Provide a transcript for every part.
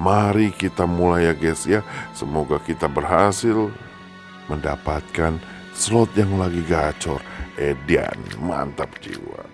Mari kita mulai ya guys ya. Semoga kita berhasil mendapatkan slot yang lagi gacor. Edian, mantap jiwa.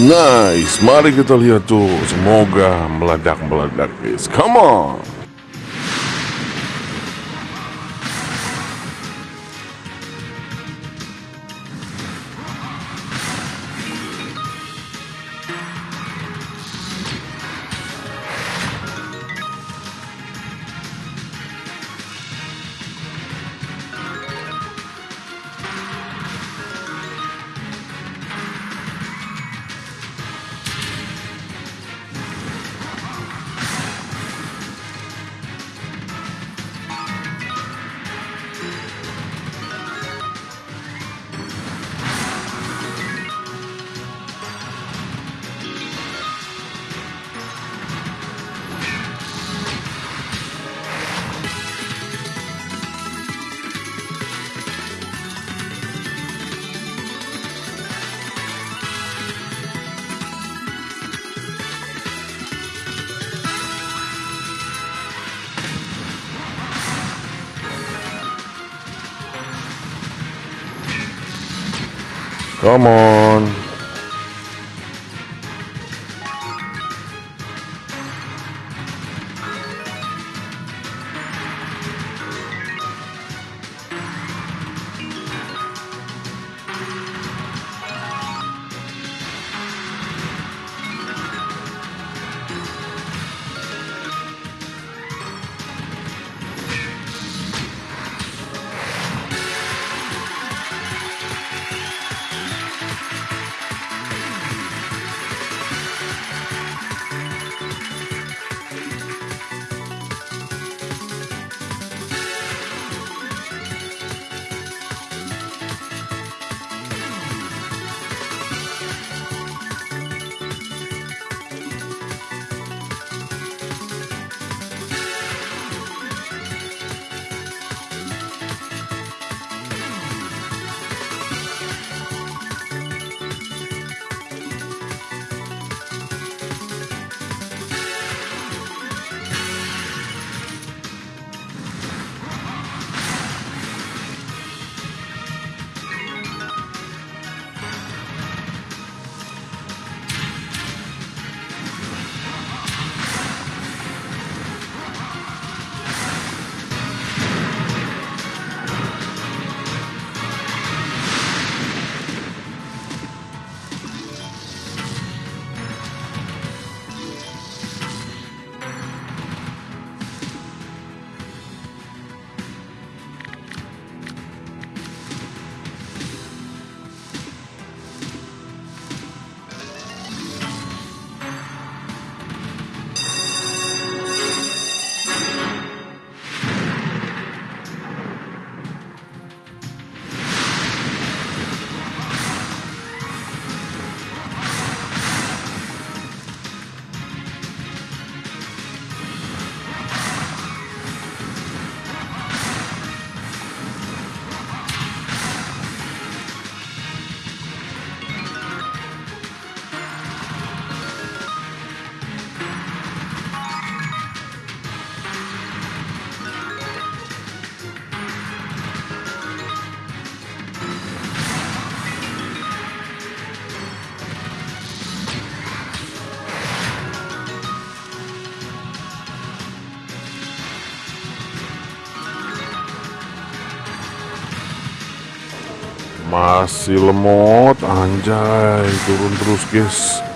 Nice, mari kita lihat tuh. Semoga meledak-meledak guys. Come on. Come on. Masih lemot anjay turun terus guys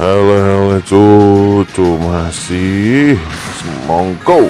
Hele cucu masih semongko